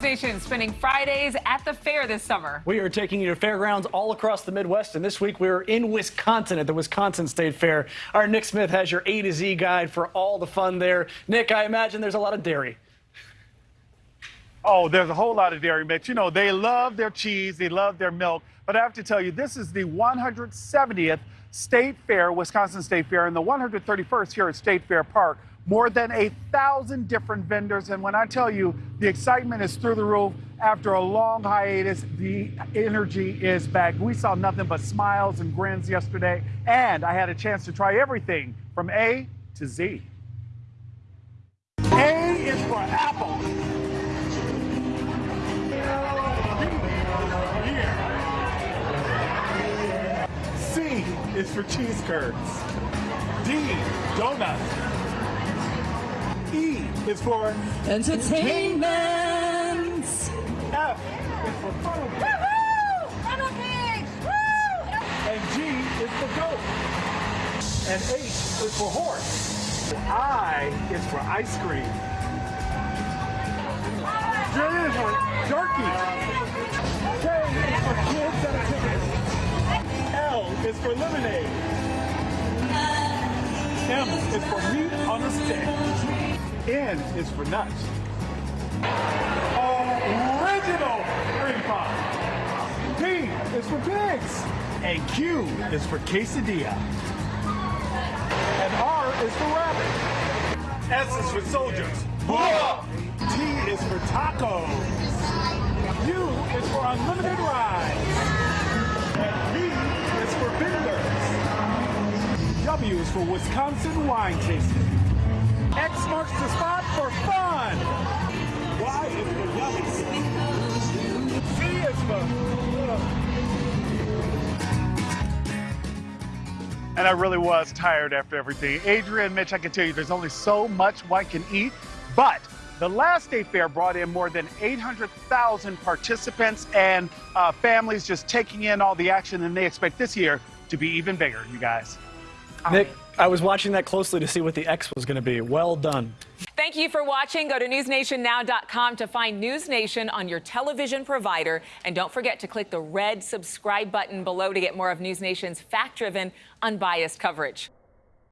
Nation spending Fridays at the fair this summer. We are taking you to fairgrounds all across the Midwest, and this week we're in Wisconsin at the Wisconsin State Fair. Our Nick Smith has your A to Z guide for all the fun there. Nick, I imagine there's a lot of dairy. Oh, there's a whole lot of dairy, Mitch. You know, they love their cheese, they love their milk. But I have to tell you, this is the 170th State Fair, Wisconsin State Fair, and the 131st here at State Fair Park more than a thousand different vendors. And when I tell you the excitement is through the roof, after a long hiatus, the energy is back. We saw nothing but smiles and grins yesterday, and I had a chance to try everything from A to Z. A is for apple. C is for cheese curds. D, donuts. E is for entertainment. F is for funnel cake. Funnel cakes! And G is for goat. And H is for horse. And I is for ice cream. J is for jerky. K is for kids and a. L is for lemonade. M is for meat on a stick. N is for nuts. Original cream pie. P is for pigs. And Q is for quesadilla. And R is for rabbit. S is for soldiers. T is for tacos. U is for unlimited rides. And V is for vendors. W is for Wisconsin wine tasting. X marks the spot for fun. Y is for yummy. C is for... And I really was tired after everything. Adrian, Mitch, I can tell you there's only so much one can eat, but the last state fair brought in more than 800,000 participants and uh, families just taking in all the action, and they expect this year to be even bigger, you guys. Nick, I was watching that closely to see what the X was going to be. Well done. Thank you for watching. Go to newsnationnow.com to find NewsNation on your television provider. And don't forget to click the red subscribe button below to get more of NewsNation's fact driven, unbiased coverage.